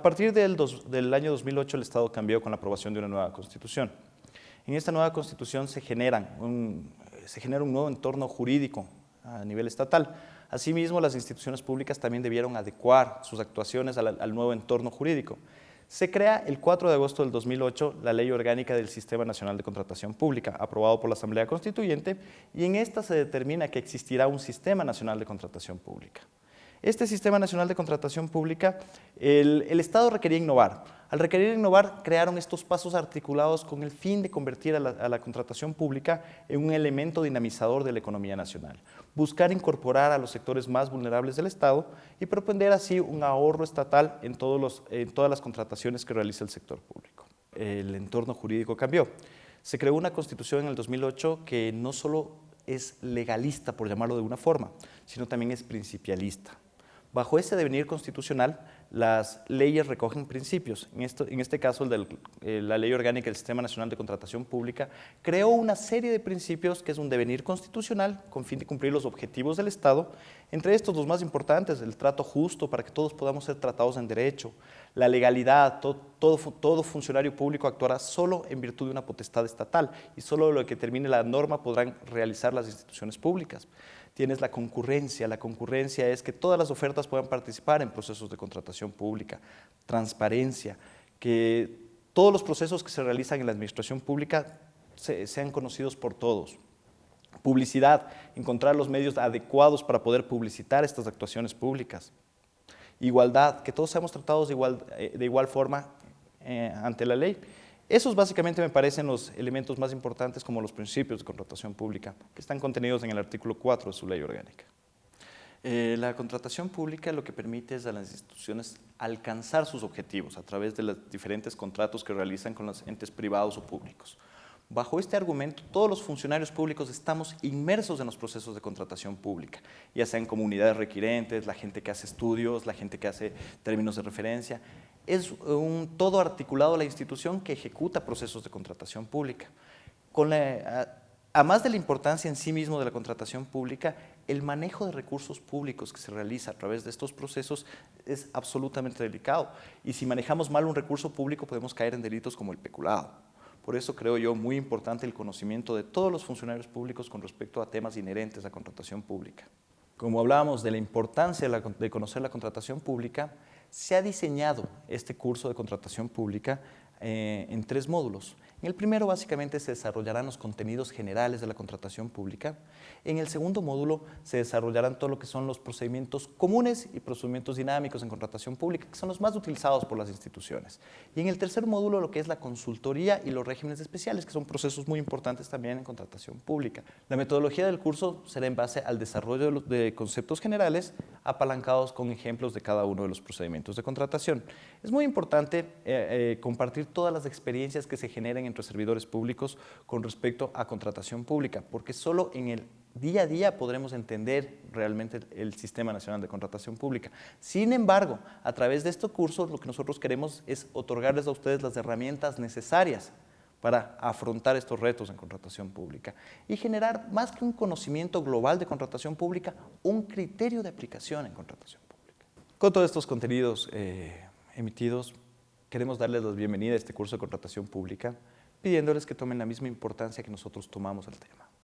A partir del, del, año 2008 el Estado cambió con la aprobación de una nueva Constitución. En esta nueva Constitución se genera un nuevo entorno jurídico a nivel estatal. Asimismo, las instituciones públicas también debieron adecuar sus actuaciones al, al nuevo entorno jurídico. Se crea el 4 de agosto del 2008 la Ley Orgánica del Sistema Nacional de Contratación Pública, aprobado por la Asamblea Constituyente, y en esta se determina que existirá un Sistema Nacional de Contratación Pública. Este Sistema Nacional de Contratación Pública, el, el, Estado requería innovar. Al requerir innovar, crearon estos pasos articulados con el fin de convertir a la, a la, contratación pública en un elemento dinamizador de la economía nacional, buscar incorporar a los sectores más vulnerables del Estado y propender así un ahorro estatal en, todos los, en todas las contrataciones que realiza el sector público. El entorno jurídico cambió. Se creó una constitución en el 2008 que no solo es legalista, por llamarlo de una forma, sino también es principialista. Bajo ese devenir constitucional, las leyes recogen principios. En, esto, en este caso, eh, la Ley Orgánica del Sistema Nacional de Contratación Pública creó una serie de principios que es un devenir constitucional con fin de cumplir los objetivos del Estado. Entre estos, los más importantes, el trato justo para que todos podamos ser tratados en derecho, la legalidad, todo, funcionario público actuará solo en virtud de una potestad estatal y solo lo que termine la norma podrán realizar las instituciones públicas tienes la concurrencia. La concurrencia es que todas las ofertas puedan participar en procesos de contratación pública, transparencia, que todos los procesos que se realizan en la administración pública se, sean conocidos por todos. Publicidad, encontrar los medios adecuados para poder publicitar estas actuaciones públicas. Igualdad, que todos seamos tratados de igual, eh, de igual forma eh, ante la ley. Esos básicamente me parecen los elementos más importantes como los principios de contratación pública, que están contenidos en el artículo 4 de su ley orgánica. Eh, la contratación pública lo que permite es a las instituciones alcanzar sus objetivos a través de los diferentes contratos que realizan con los entes privados o públicos. Bajo este argumento, todos los funcionarios públicos estamos inmersos en los procesos de contratación pública, ya sean comunidades requirentes, la gente que hace estudios, la gente que hace términos de referencia. Es todo articulado a la institución que ejecuta procesos de contratación pública. Con a más de la importancia en sí mismo de la contratación pública, el manejo de recursos públicos que se realiza a través de estos procesos es absolutamente delicado. Y si manejamos mal un recurso público podemos caer en delitos como el peculado. Por eso creo yo muy importante el conocimiento de todos los funcionarios públicos con respecto a temas inherentes a contratación pública. Como hablábamos de la importancia de, conocer la contratación pública, se ha diseñado este curso de contratación pública eh, en tres módulos. En el primero básicamente se desarrollarán los contenidos generales de la contratación pública. En el segundo módulo se desarrollarán todo lo que son los procedimientos comunes y procedimientos dinámicos en contratación pública, que son los más utilizados por las instituciones. Y en el tercer módulo lo que es la consultoría y los regímenes especiales, que son procesos muy importantes también en contratación pública. La metodología del curso será en base al desarrollo de, conceptos generales apalancados con ejemplos de cada uno de los procedimientos de contratación. Es muy importante eh, eh, compartir todas las experiencias que se generen entre servidores públicos con respecto a contratación pública, porque solo en el día a día podremos entender realmente el, Sistema Nacional de Contratación Pública. Sin embargo, a través de estos cursos lo que nosotros queremos es otorgarles a ustedes las herramientas necesarias para afrontar estos retos en contratación pública y generar más que un conocimiento global de contratación pública, un criterio de aplicación en contratación pública. Con todos estos contenidos eh, emitidos, queremos darles la bienvenida a este curso de contratación pública, pidiéndoles que tomen la misma importancia que nosotros tomamos el tema.